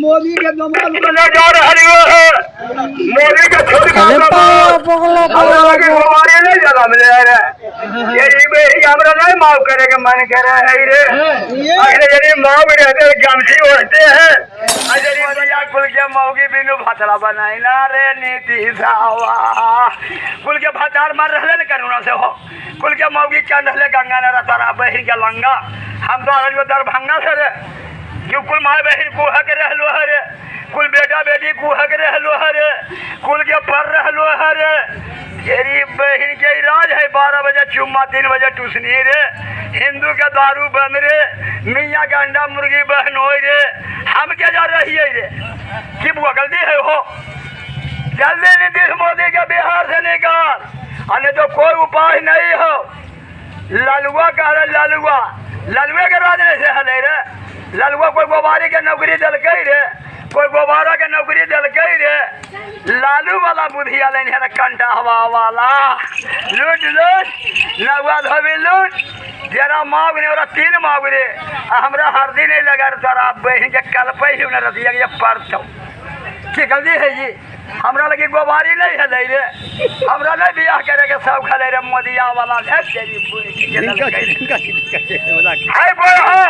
मोदी के दमाद बने जा रहे है। मोदी का छोड़ हमारे नहीं ज़्यादा मिल रहा है। ये बेटी हमरा नहीं माफ़ करे के मन कर रहा है अगले यदि माफ़ रहते जमसी उठते हैं। मौगी बिनु भतला बनाई ना रे नीति सावा कुल के भतार मार रहले न करुणा से हो। कुल के मौगी चंद रहले गंगा नरा तारा बहिर के लंगा। हम तो आज दरभंगा से रे क्यों कुल माँ बहन कुहा के रहलो हरे कुल बेटा बेटी कुहा के रहलो हरे कुल के पर रहलो हरे तेरी बहन इलाज है बारह बजे चुम्मा, तीन बजे टूसनी रे हिंदू के दारू बंद रे, मियाँ के अंडा मुर्गी बहन हो रे। हम क्या जा रही है रे? की गलती है हो? जल्दी नीतीश मोदी के बिहार से निकाल। अरे तो कोई उपाय नहीं हो। ललुआ का रे ललुआ। ललुए के राज से हले रे। ललुआ कोई गोबारी के नौकरी दिलकै रे कोई गोबारा के नौकरी दिलकै रे लालू वाला बुधिया लेने है कंटा हवा वाला। लूट लूट लुआ धोबी लूट। जरा मांग ने ओरा तीन मांग रे आ हमरा हरदी नहीं लगा तोरा बहन के कल पे ही न रतिया के परसों की गलती है जी? हमरा लगे गोबारी नहीं है रे। हमरा नहीं बियाह करे के सब खले रे मोदिया वाला। है तेरी पूरी की बोल हो।